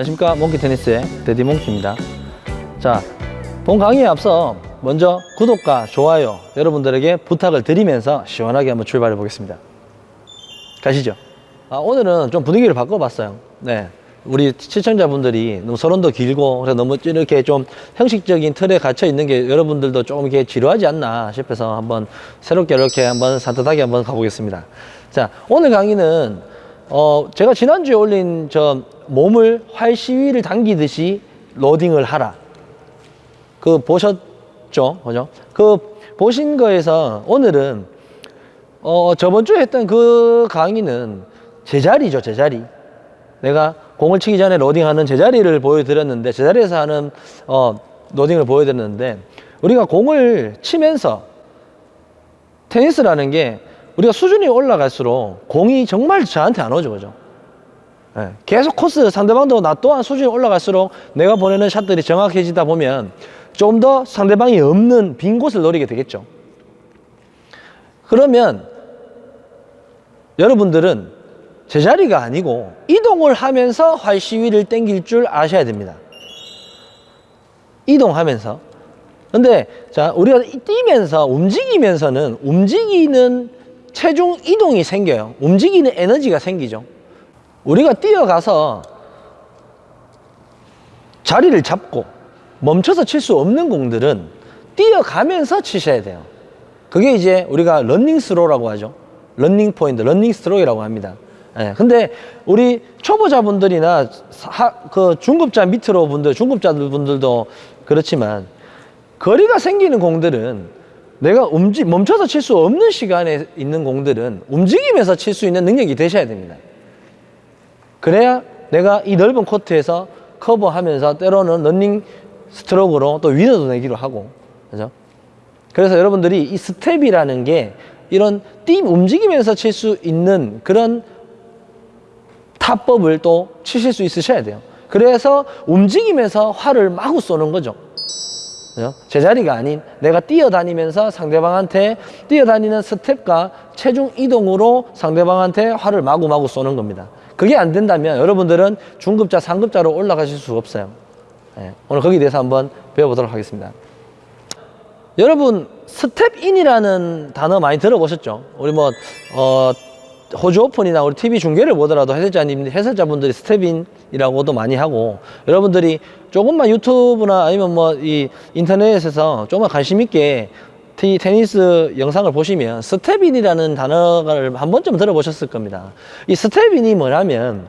안녕하십니까. 몽키 테니스의 데디 몽키입니다. 자 본 강의에 앞서 먼저 구독과 좋아요 여러분들에게 부탁을 드리면서 시원하게 한번 출발해 보겠습니다. 가시죠. 아, 오늘은 좀 분위기를 바꿔봤어요. 네. 우리 시청자분들이 너무 서론도 길고 그래서 너무 이렇게 좀 형식적인 틀에 갇혀 있는 게 여러분들도 조금 이렇게 지루하지 않나 싶어서 한번 새롭게 이렇게 한번 산뜻하게 한번 가보겠습니다. 자 오늘 강의는 어 제가 지난주에 올린 저 몸을 활 시위를 당기듯이 로딩을 하라 그 보셨죠? 그죠? 그 보신 거에서 오늘은 어 저번 주에 했던 그 강의는 제자리죠, 제자리. 내가 공을 치기 전에 로딩하는 제자리를 보여드렸는데 제자리에서 하는 어 로딩을 보여드렸는데 우리가 공을 치면서 테니스라는 게 우리가 수준이 올라갈수록 공이 정말 저한테 안 오죠, 그죠? 예, 계속 코스 상대방도 나 또한 수준이 올라갈수록 내가 보내는 샷들이 정확해지다 보면 좀 더 상대방이 없는 빈 곳을 노리게 되겠죠. 그러면 여러분들은 제자리가 아니고 이동을 하면서 활 시위를 땡길 줄 아셔야 됩니다. 이동하면서. 근데 자, 우리가 뛰면서 움직이면서는 움직이는 체중 이동이 생겨요. 움직이는 에너지가 생기죠. 우리가 뛰어가서 자리를 잡고 멈춰서 칠 수 없는 공들은 뛰어가면서 치셔야 돼요. 그게 이제 우리가 running 스트로크라고 하죠. running 포핸드, running 스트로크라고 합니다. 예, 근데 우리 초보자분들이나 하, 그 중급자 밑으로 분들, 중급자들 분들도 그렇지만 거리가 생기는 공들은 내가 움직, 멈춰서 칠 수 없는 시간에 있는 공들은 움직이면서 칠 수 있는 능력이 되셔야 됩니다. 그래야 내가 이 넓은 코트에서 커버하면서 때로는 running 스트로크로 또 winner도 내기도 하고 그죠? 그래서 여러분들이 이 스텝이라는 게 이런 뛰 움직이면서 칠 수 있는 그런 타법을 또 치실 수 있으셔야 돼요. 그래서 움직이면서 활을 마구 쏘는 거죠. 그죠? 제자리가 아닌 내가 뛰어다니면서 상대방한테 뛰어다니는 스텝과 체중 이동으로 상대방한테 활을 마구마구 쏘는 겁니다. 그게 안 된다면 여러분들은 중급자, 상급자로 올라가실 수가 없어요. 예, 오늘 거기에 대해서 한번 배워보도록 하겠습니다. 여러분 step in이라는 단어 많이 들어보셨죠? 우리 뭐 어, 호주 오픈이나 우리 TV 중계를 보더라도 해설자님 해설자분들이 step in이라고도 많이 하고 여러분들이 조금만 유튜브나 아니면 뭐 이 인터넷에서 조금만 관심 있게 티, 테니스 영상을 보시면 step in이라는 단어를 한 번쯤 들어보셨을 겁니다. 이 step in이 뭐냐면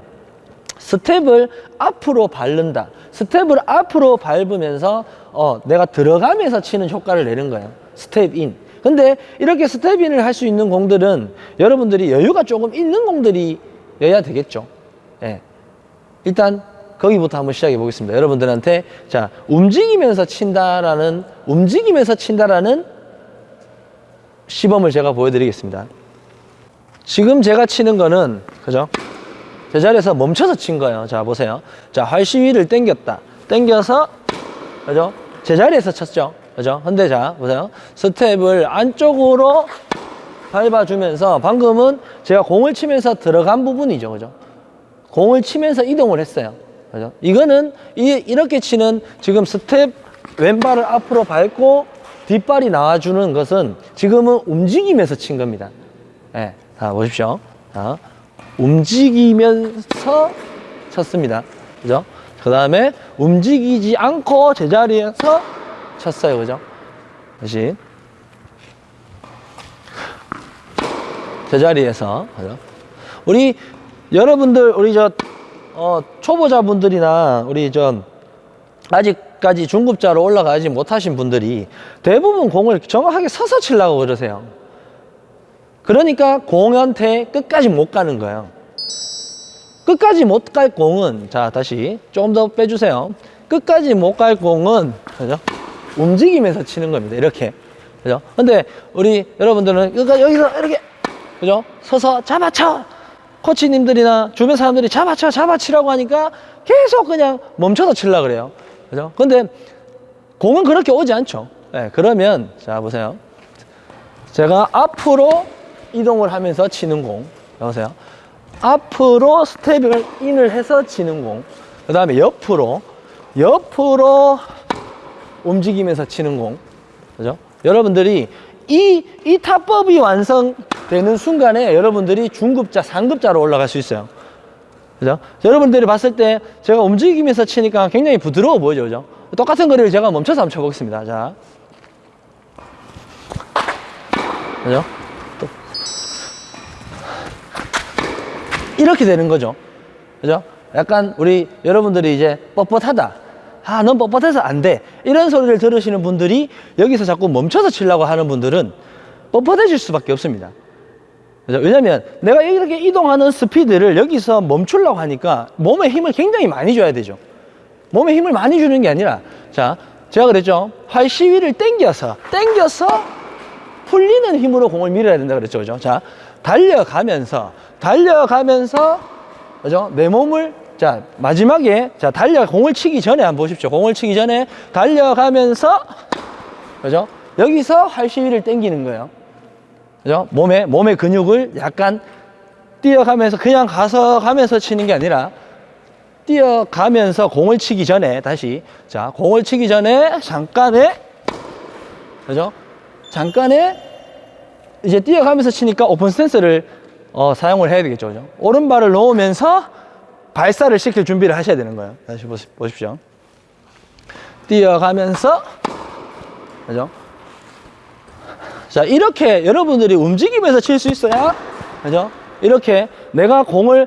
스텝을 앞으로 밟는다. 스텝을 앞으로 밟으면서 어, 내가 들어가면서 치는 효과를 내는 거예요. step in. 근데 이렇게 스텝인을 할 수 있는 공들은 여러분들이 여유가 조금 있는 공들이여야 되겠죠. 예. 일단 거기부터 한번 시작해 보겠습니다. 여러분들한테 자 움직이면서 친다라는 움직이면서 친다라는 시범을 제가 보여드리겠습니다. 지금 제가 치는 거는 그죠? 제자리에서 멈춰서 친 거예요. 자 보세요. 자 활시위를 당겼다. 당겨서 그죠? 제자리에서 쳤죠. 그죠? 근데 자 보세요. 스텝을 안쪽으로 밟아주면서 방금은 제가 공을 치면서 들어간 부분이죠. 그죠? 공을 치면서 이동을 했어요. 그죠? 이거는 이, 이렇게 치는 지금 스텝 왼발을 앞으로 밟고 뒷발이 나와주는 것은 지금은 움직이면서 친 겁니다. 예. 자, 보십시오. 자, 움직이면서 쳤습니다. 그죠? 그 다음에 움직이지 않고 제자리에서 쳤어요. 그죠? 다시. 제자리에서. 그죠? 우리, 여러분들, 우리 저, 어, 초보자분들이나 우리 저, 아직까지 중급자로 올라가지 못하신 분들이 대부분 공을 정확하게 서서 치려고 그러세요. 그러니까 공한테 끝까지 못 가는 거예요. 끝까지 못 갈 공은 자 다시 좀더 빼주세요. 끝까지 못 갈 공은 그죠? 움직이면서 치는 겁니다. 이렇게 그죠? 근데 우리 여러분들은 여기서 이렇게 그죠? 서서 잡아쳐 코치님들이나 주변 사람들이 잡아쳐 잡아치라고 하니까 계속 그냥 멈춰서 치려 그래요. 그죠? 근데 공은 그렇게 오지 않죠. 네, 그러면 자 보세요. 제가 앞으로 이동을 하면서 치는 공. 여보세요. 앞으로 스텝을 인을 해서 치는 공. 그 다음에 옆으로, 옆으로 움직이면서 치는 공. 그죠? 여러분들이 이, 이 타법이 완성되는 순간에 여러분들이 중급자, 상급자로 올라갈 수 있어요. 그죠? 여러분들이 봤을 때 제가 움직이면서 치니까 굉장히 부드러워 보이죠. 그죠? 똑같은 거리를 제가 멈춰서 한번 쳐보겠습니다. 자. 그죠? 또. 이렇게 되는 거죠. 그죠? 약간 우리 여러분들이 이제 뻣뻣하다. 아, 넌 뻣뻣해서 안 돼. 이런 소리를 들으시는 분들이 여기서 자꾸 멈춰서 치려고 하는 분들은 뻣뻣해질 수밖에 없습니다. 왜냐면 내가 이렇게 이동하는 스피드를 여기서 멈추려고 하니까 몸에 힘을 굉장히 많이 줘야 되죠. 몸에 힘을 많이 주는 게 아니라 자, 제가 그랬죠. 활 시위를 당겨서 당겨서 풀리는 힘으로 공을 밀어야 된다 그랬죠. 그죠? 자, 달려가면서 달려가면서 그죠? 내 몸을 자, 마지막에 자, 달려 공을 치기 전에 한번 보십시오. 공을 치기 전에 달려가면서 그죠? 여기서 활 시위를 당기는 거예요. 그죠? 몸에 몸의 근육을 약간 뛰어가면서 그냥 가서 가면서 치는 게 아니라 뛰어가면서 공을 치기 전에 다시 자 공을 치기 전에 잠깐의 그죠? 잠깐의 이제 뛰어가면서 치니까 open stance를 어, 사용을 해야 되겠죠, 그죠? 오른발을 놓으면서 발사를 시킬 준비를 하셔야 되는 거예요. 다시 보십시오. 뛰어가면서 그죠? 자, 이렇게 여러분들이 움직이면서 칠 수 있어야, 그죠? 이렇게 내가 공을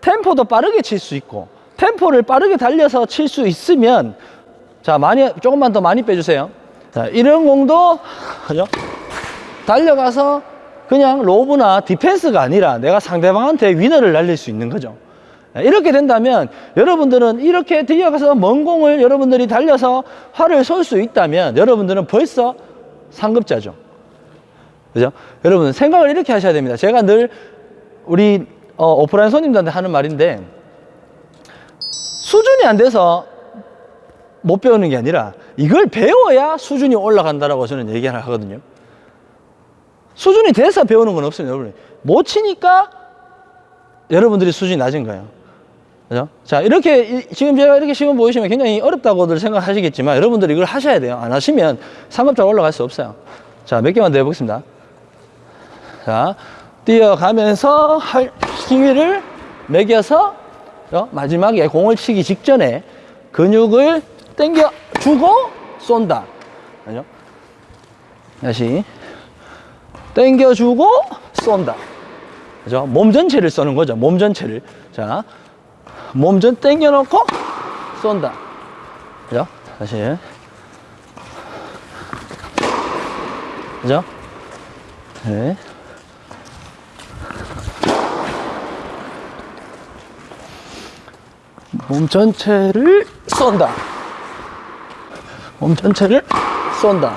템포도 빠르게 칠 수 있고, 템포를 빠르게 달려서 칠 수 있으면, 자, 많이, 조금만 더 많이 빼주세요. 자, 이런 공도, 그죠? 달려가서 그냥 로브나 디펜스가 아니라 내가 상대방한테 위너를 날릴 수 있는 거죠. 이렇게 된다면 여러분들은 이렇게 뛰어가서 먼 공을 여러분들이 달려서 활을 쏠 수 있다면 여러분들은 벌써 상급자죠. 그죠? 여러분 생각을 이렇게 하셔야 됩니다. 제가 늘 우리 어, 오프라인 손님들한테 하는 말인데 수준이 안 돼서 못 배우는 게 아니라 이걸 배워야 수준이 올라간다라고 저는 얘기 하나 하거든요. 수준이 돼서 배우는 건 없습니다, 여러분. 못 치니까 여러분들이 수준이 낮은 거예요. 그죠? 자, 이렇게, 이- 지금 제가 이렇게 시험 보이시면 굉장히 어렵다고들 생각하시겠지만 여러분들이 이걸 하셔야 돼요. 안 하시면 상급자가 올라갈 수 없어요. 자, 몇 개만 더 해보겠습니다. 자, 뛰어가면서 할 힘을 매겨서 어, 마지막에 공을 치기 직전에 근육을 당겨 주고 쏜다. 그죠? 다시 당겨 주고 쏜다. 그죠? 몸 전체를 쏘는 거죠. 몸 전체를. 자, 몸 전 당겨 놓고 쏜다. 그죠? 다시. 그죠? 네. 몸 전체를 쏜다. 몸 전체를 쏜다.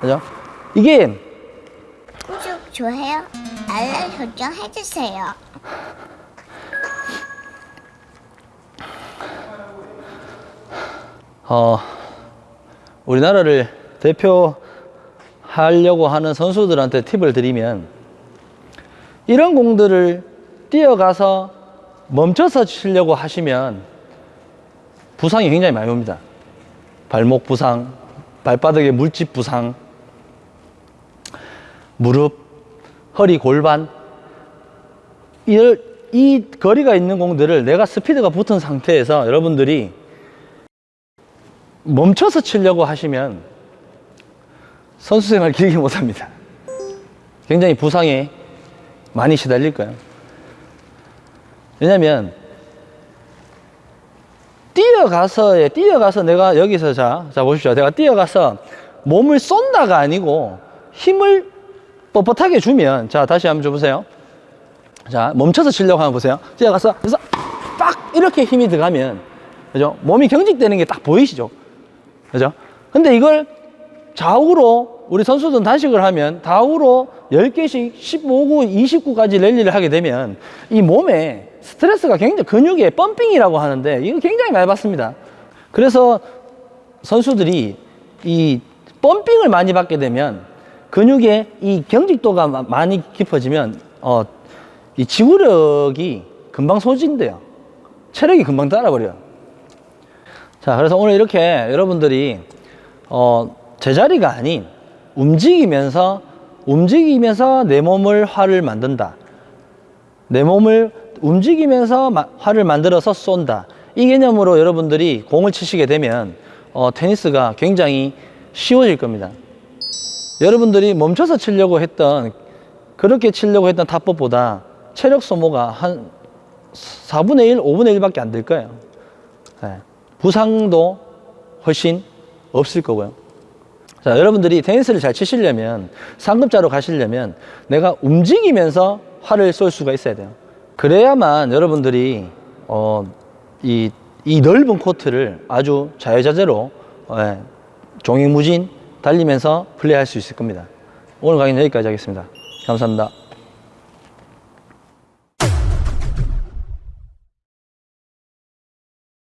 그죠? 이게 구독, 좋아요, 알람 설정 해주세요. 어, 우리나라를 대표하려고 하는 선수들한테 팁을 드리면 이런 공들을 뛰어가서 멈춰서 치려고 하시면 부상이 굉장히 많이 옵니다. 발목 부상, 발바닥에 물집 부상, 무릎, 허리, 골반 이, 이 거리가 있는 공들을 내가 스피드가 붙은 상태에서 여러분들이 멈춰서 치려고 하시면 선수 생활 길게 못 합니다. 굉장히 부상에 많이 시달릴 거예요. 왜냐면 뛰어가서 예, 뛰어가서 내가 여기서 자, 자 보십시오. 내가 뛰어가서 몸을 쏜다가 아니고 힘을 뻣뻣하게 주면 자 다시 한번 줘보세요. 자 멈춰서 치려고 하면 보세요. 뛰어가서 그래서 딱 이렇게 힘이 들어가면 그죠? 몸이 경직되는 게 딱 보이시죠? 그죠? 근데 이걸 좌우로 우리 선수들은 단식을 하면 좌우로 10개씩 15구, 29까지 랠리를 하게 되면 이 몸에 스트레스가 굉장히 근육에 펌핑이라고 하는데 이거 굉장히 많이 받습니다. 그래서 선수들이 이 펌핑을 많이 받게 되면 근육의 이 경직도가 마- 많이 깊어지면 어, 이 지구력이 금방 소진돼요. 체력이 금방 따라버려요. 자, 그래서 오늘 이렇게 여러분들이 어, 제자리가 아닌 움직이면서 움직이면서 내 몸을 활을 만든다. 내 몸을 움직이면서 마- 활을 만들어서 쏜다. 이 개념으로 여러분들이 공을 치시게 되면 어, 테니스가 굉장히 쉬워질 겁니다. 여러분들이 멈춰서 치려고 했던 그렇게 치려고 했던 타법보다 체력 소모가 한 4분의 1, 5분의 1밖에 안 될 거예요. 네. 부상도 훨씬 없을 거고요. 자, 여러분들이 테니스를 잘 치시려면 상급자로 가시려면 내가 움직이면서 활을 쏠 수가 있어야 돼요. 그래야만 여러분들이 어, 이, 이 넓은 코트를 아주 자유자재로 예, 종횡무진 달리면서 플레이할 수 있을 겁니다. 오늘 강의는 여기까지 하겠습니다. 감사합니다.